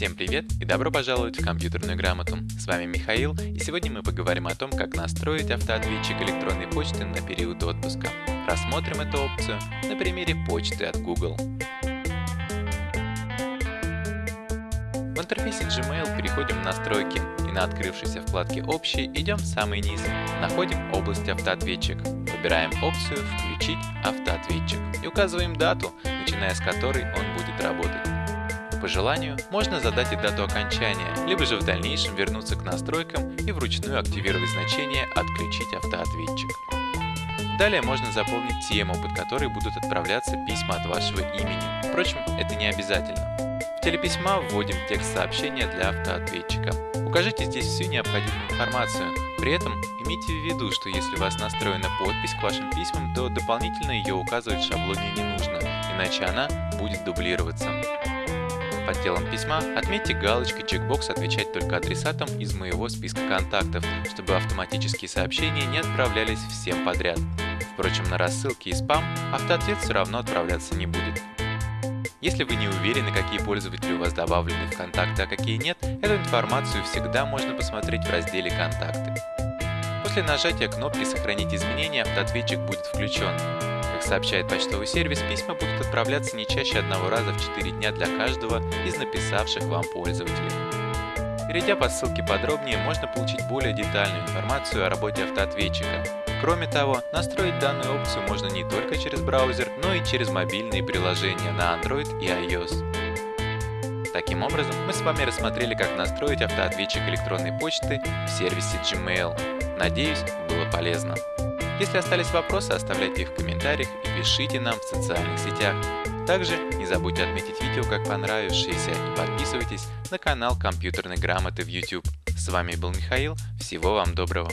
Всем привет и добро пожаловать в компьютерную грамоту. С вами Михаил, и сегодня мы поговорим о том, как настроить автоответчик электронной почты на период отпуска. Рассмотрим эту опцию на примере почты от Google. В интерфейсе Gmail переходим в настройки и на открывшейся вкладке «Общие» идем в самый низ. Находим область «Автоответчик». Выбираем опцию «Включить автоответчик» и указываем дату, начиная с которой он будет работать. По желанию можно задать и дату окончания, либо же в дальнейшем вернуться к настройкам и вручную активировать значение «Отключить автоответчик». Далее можно заполнить тему, под которой будут отправляться письма от вашего имени. Впрочем, это не обязательно. В телеписьма вводим текст сообщения для автоответчика. Укажите здесь всю необходимую информацию. При этом имейте в виду, что если у вас настроена подпись к вашим письмам, то дополнительно ее указывать в шаблоне не нужно, иначе она будет дублироваться. Под телом письма отметьте галочкой чекбокс «Отвечать только адресатам из моего списка контактов», чтобы автоматические сообщения не отправлялись всем подряд. Впрочем, на рассылки и спам автоответ все равно отправляться не будет. Если вы не уверены, какие пользователи у вас добавлены в контакты, а какие нет, эту информацию всегда можно посмотреть в разделе «Контакты». После нажатия кнопки «Сохранить изменения» автоответчик будет включен. Сообщает почтовый сервис, письма будут отправляться не чаще одного раза в 4 дня для каждого из написавших вам пользователей. Перейдя по ссылке подробнее, можно получить более детальную информацию о работе автоответчика. Кроме того, настроить данную опцию можно не только через браузер, но и через мобильные приложения на Android и iOS. Таким образом, мы с вами рассмотрели, как настроить автоответчик электронной почты в сервисе Gmail. Надеюсь, было полезно. Если остались вопросы, оставляйте их в комментариях и пишите нам в социальных сетях. Также не забудьте отметить видео как понравившееся и подписывайтесь на канал компьютерной грамоты в YouTube. С вами был Михаил, всего вам доброго!